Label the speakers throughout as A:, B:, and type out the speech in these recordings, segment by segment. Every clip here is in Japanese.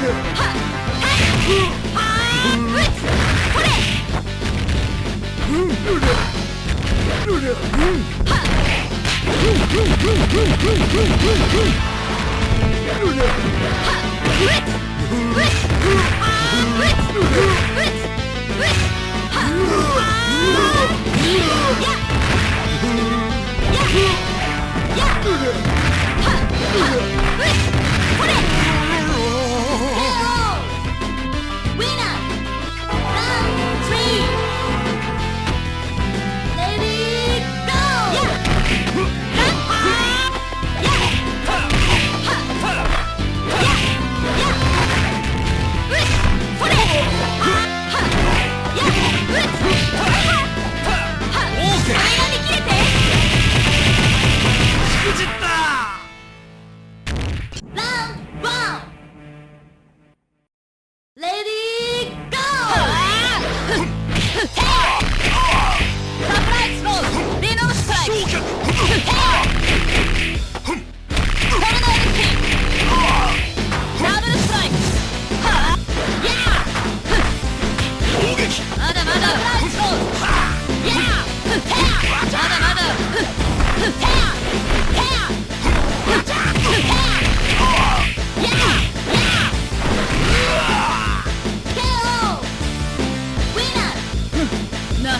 A: これ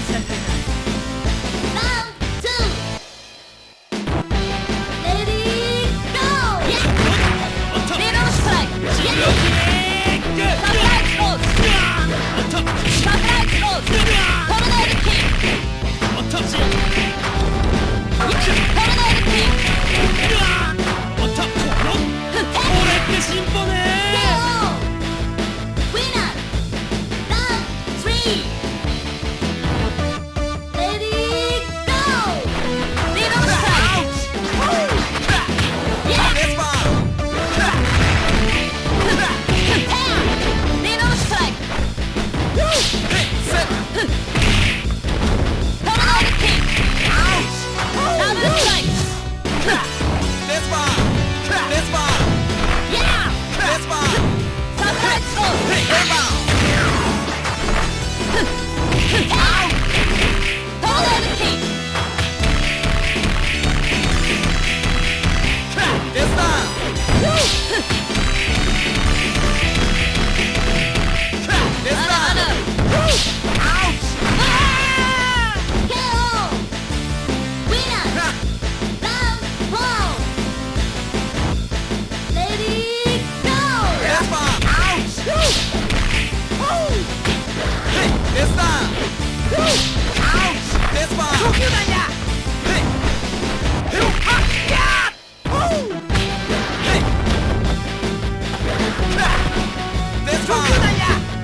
A: constantly.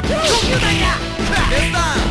A: 救命啊大爷去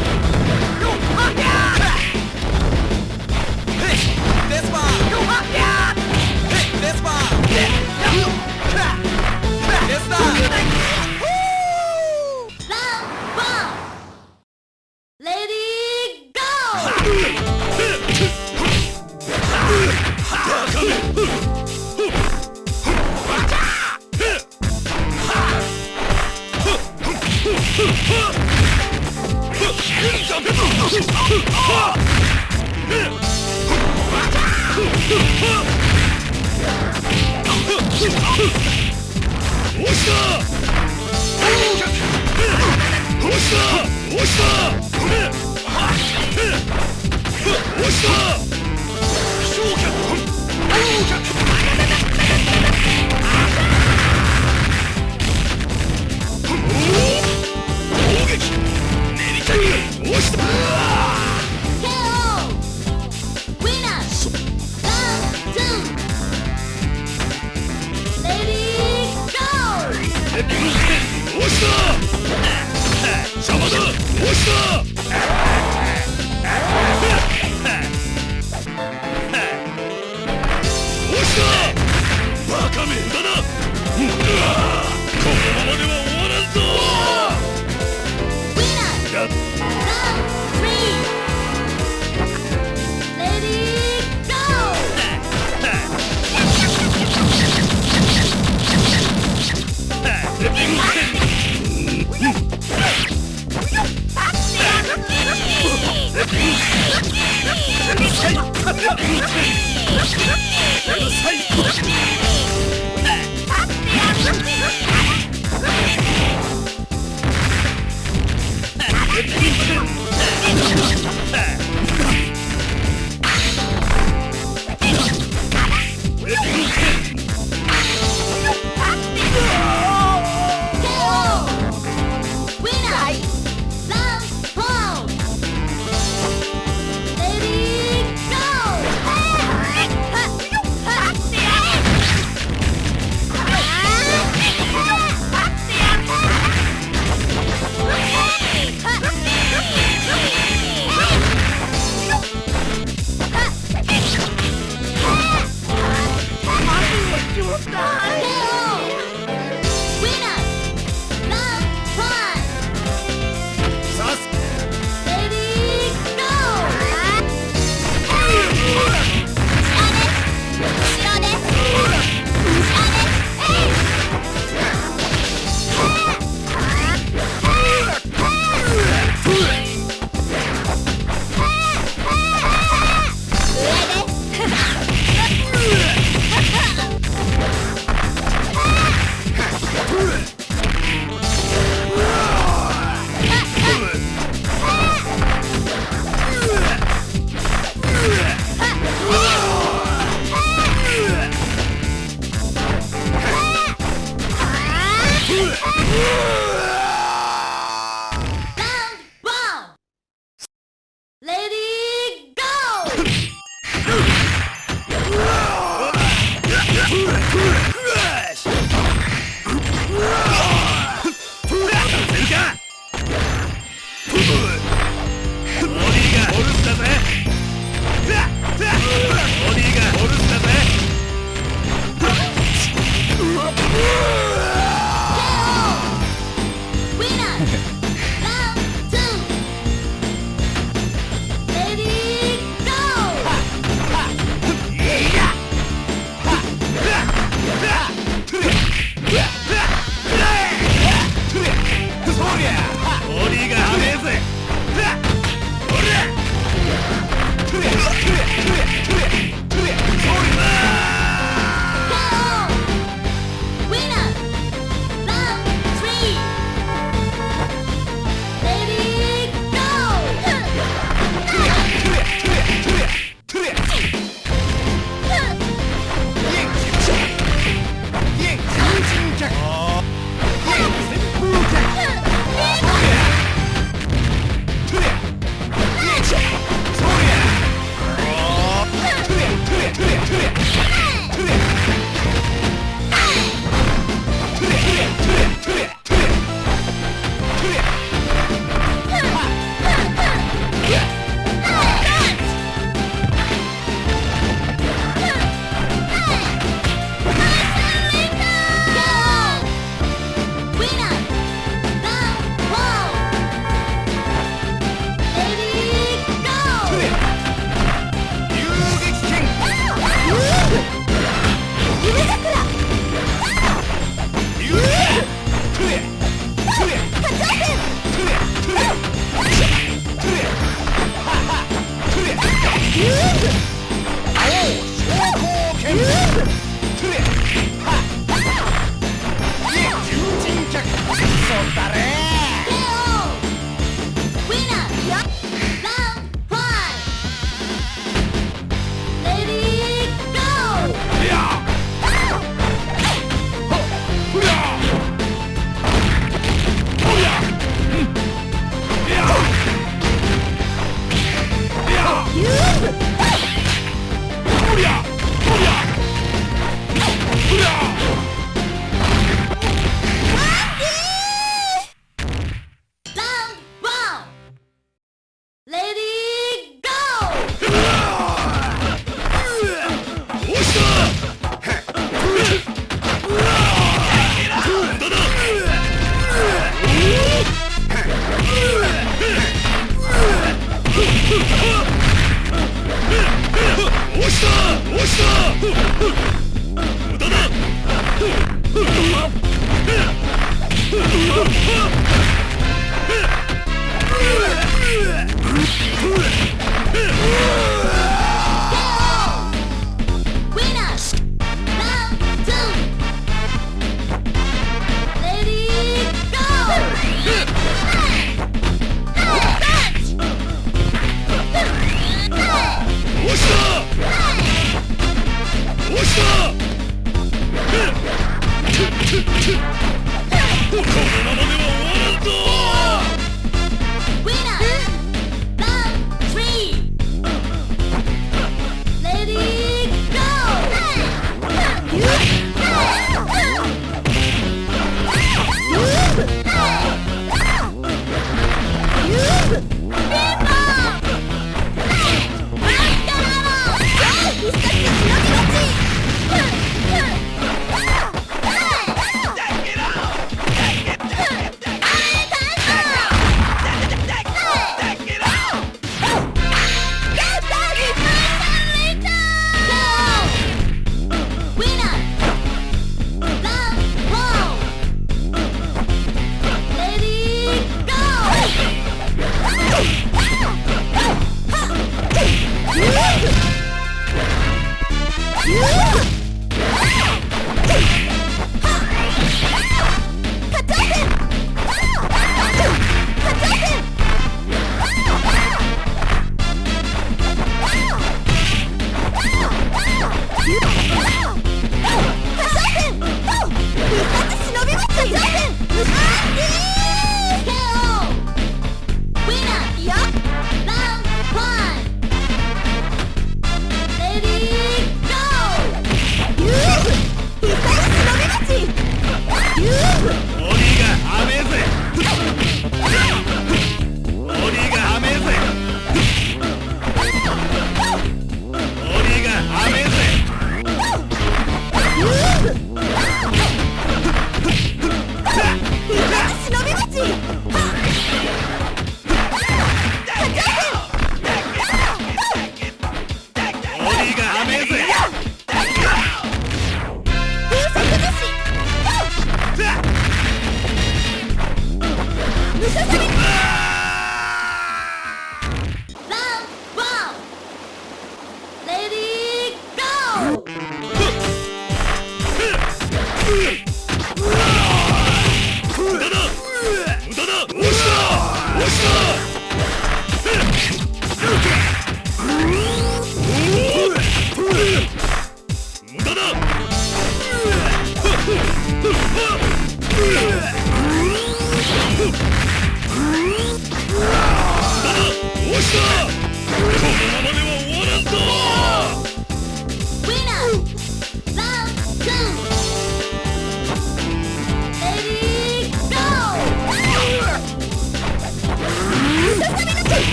A: Ugh!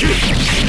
A: こ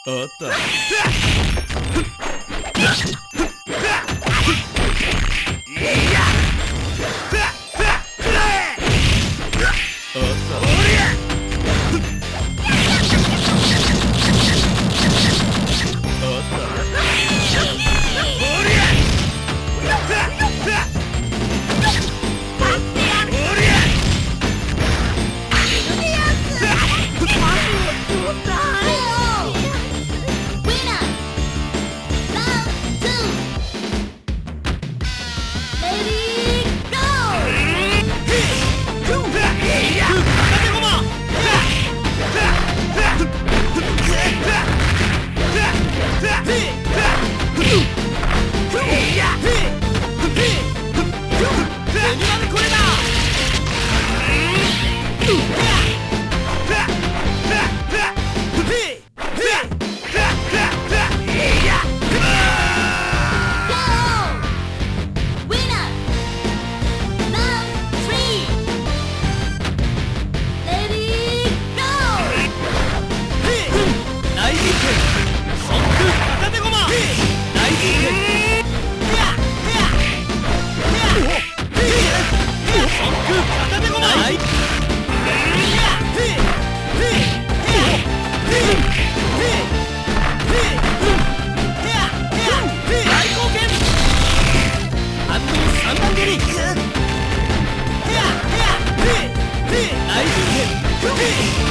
A: Ah, me.